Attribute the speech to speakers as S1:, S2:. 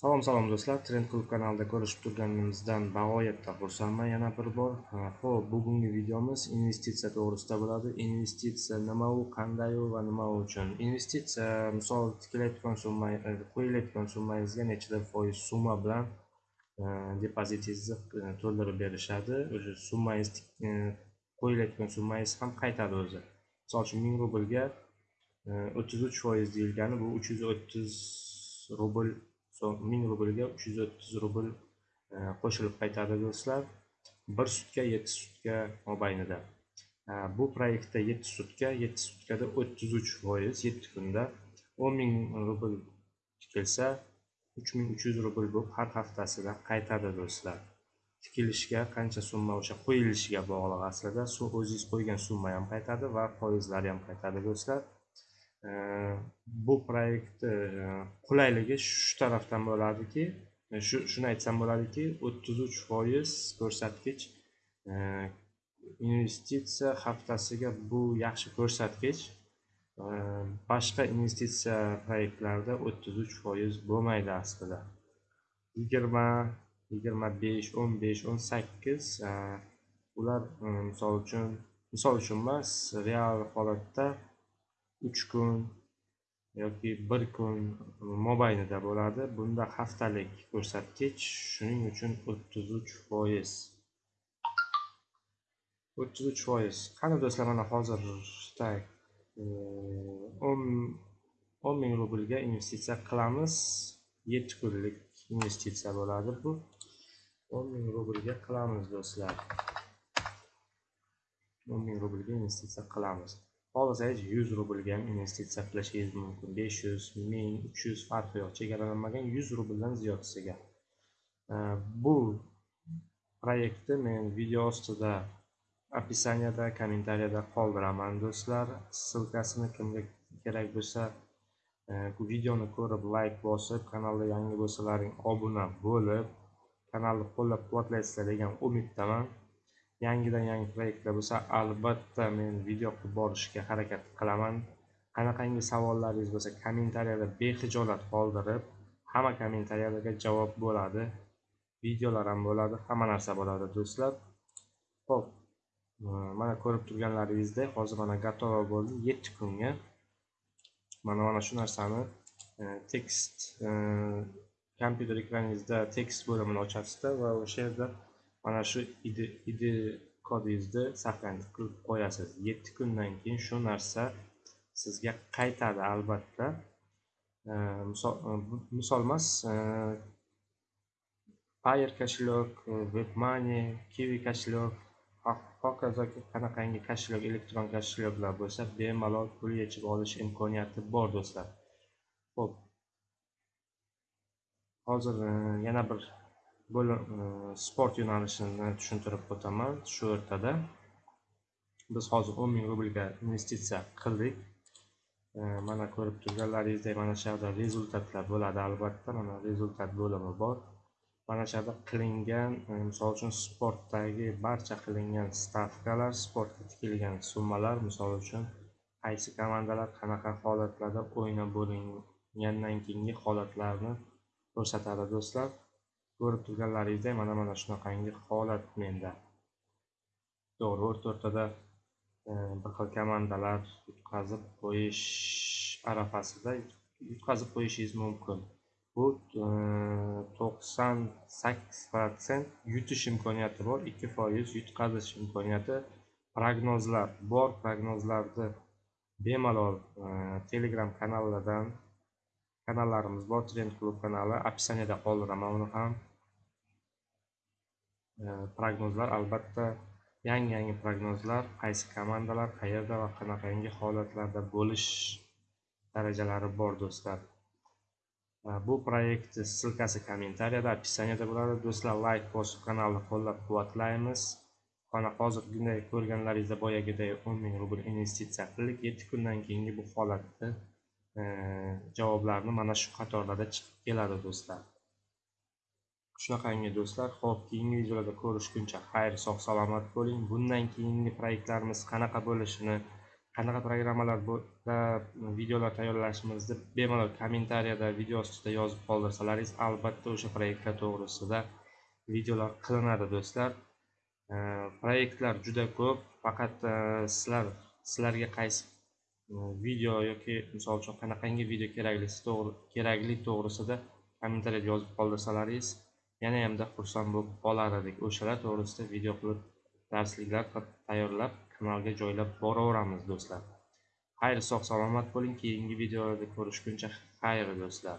S1: Salom salom do'stlar, Trend Klub kanalida ko'rishib turganimizdan bag'oyatda xursandman yana bir bor. Xo'p, bugungi videomiz investitsiya to'g'risida bo'ladi. Investitsiya nima u, qanday u va nima uchun? Investitsiya misol tikilayotgan summa, e, qo'yilayotgan summangizga nechida foiz summa bilan e, depozitingizni e, to'ldirib berishadi. O'sha summangiz qo'yilayotgan summangiz ham qaytadi o'zi. Misol uchun 1000 rublga 33 foiz deyilgani bu 330 rubl so ming rublga uch yuz o'ttiz rubl e, qo'shilib qaytadi do'stlar bir sutka yetti sutka mobaynida. E, bu proyektda yetti sutka yetti sutkada o'ttiz uch foiz yetti kunda o'n ming rubl tikilsa uch ming uch yuz rubl bo'lib har haftasida qaytadi do'stlar. Tikilishga qancha summa o'sha qo'yilishiga bog'liq aslida o'zingiz qo'ygan summa ham qaytadi va foizlari ham qaytadi do'stlar. Э, bu proyektni э, qulayligi shu tarafdan bo'ladiki. Э, shu shuni aytsam bo'ladiki o'ttiz uch foiz ko'rsatkich investitsiya haftasiga bu yaxshi ko'rsatkich. Boshqa investitsiya proyektlarida o'ttiz uch foiz bo'lmaydi aslida. Yigirma yigirma besh o'n besh o'n sakkiz e, ular e, misol uchun misol uchun emas real holatda uch kun yoki bir kun mobaynida bo'ladi. Bunda haftalik ko'rsatkich shuning uchun o'ttiz uch foiz. O'ttiz uch foiz. Qani do'stlar mana hozir o'n o'n ming rublga investitsiya qilamiz. Yetti kunlik investitsiya bo'ladi bu. o'n ming rublga qilamiz do'stlar. o'n ming rublga investitsiya qilamiz. Xohlasangiz 100 rublga ham investitsiya qilishingiz mumkin 500, 1000, 300 farqi yo'q. Chegaralanmagan 100 rubldan ziyodasiga bu proyektni men video ostida описаниеda kommentariyada qoldiraman do'stlar. Ssilkasini kimga kerak bo'lsa e, bu videoni ko'rib layk bosib kanalda yangi bo'lsalaring obuna bo'lib kanalni qo'llab quvvatlaysizlar degan umiddaman. Yangidan yangi proyektlar bo'lsa albatta men video qilib borishga harakat qilaman. Qanaqangi savollaringiz bo'lsa kommentariyada bexijolat qoldirib hamma kommentariyalarga javob bo'ladi. Videolar ham bo'ladi hamma narsa bo'ladi do'stlar. Ho'p e, mana ko'rib turganlaringizdek hozir mana готово bo'ldi yetti kunga. Mana mana shu narsani e, tekst e, kompyuter ekraningizda tekst bo'limini ochasizda va o'sha yerda mana shu id id kodingizni saqlanib qilib qo'yasiz. Yetti kundan keyin shu narsa sizga qaytadi albatta. E, misol emas e, payer kошелек webmoney kiwi kошелек hokazo qanaqangi kошелек elektron kошелeklar bo'lsa bemalol pul yechib olish imkoniyati bor do'stlar. Ho'p hozir e, yana bir bo'lim sport yo'nalishini tushuntirib o'taman shu o'rtada. Biz hozir o'n ming rublga investitsiya qildik. Mana ko'rib turganlaringizdek mana shu yerda rezultatlar bo'ladi albatta. Mana rezultat bo'limi bor. Mana shu yerda qilingan misol uchun sportdagi barcha qilingan stavkalar sportga tikilgan summalar misol uchun qaysi komandalar qanaqa holatlarda o'ynab bo'lingandan keyingi holatlarni ko'rsatadi do'stlar. Ko'rib turganlaringizdek mana mana shunaqangi holat menda. To'g'ri o'rta o'rtada e, bir xil komandalar yutqazib qo'yish arafasida yutqazib qo'yishingiz mumkin. Bu e, to'qson sakkiz protsent yutish imkoniyati bor ikki foiz yutqazish imkoniyati. Prognozlar bor prognozlarni bemalol e, telegram kanallardan kanallarimiz bor trend klub kanali. Описаниеda qoldiraman uni ham e, prognozlar albatta yangi yangi prognozlar. Qaysi komandalar qayerda va qanaqangi holatlarda bo'lish darajalari bor do'stlar. E, bu proyekt ssilkasi kommentariyada описаниеda bo'ladi. Do'stlar layk bosib kanalni qo'llab quvvatlaymiz. Mana hozirgiday ko'rganlaringizda boyagiday o'n ming rubl investitsiya qildik. Yetti kundan keyingi bu holatni javoblarni mana shu qatorlarda chiqib keladi do'stlar. Shunaqangi do'stlar ho'p keyingi videolarda ko'rishguncha xayr sog' salomat bo'ling. Bundan keyingi proyektlarimiz qanaqa bo'lishini qanaqa programmalar videolar tayyorlashimizni bemalol kommentariyada video ostida yozib qoldirsalaringiz albatta o'sha proyektlar to'g'risida videolar qilinadi do'stlar. Proyektlar juda ko'p faqat e, sizlar sizlarga qaysi video yoki misol uchun qanaqangi video keraklisi to'g'ri kerakli to'g'risida kommentariyada yozib qoldirsalaringiz yana hamda xursand bo'lib qolar edik o'shalar to'g'risida video qilib darsliklar tayyorlab kanalga joylab boraveramiz do'stlar. Xayr sog' salomat bo'ling. Keyingi videolarda ko'rishguncha xayr do'stlar.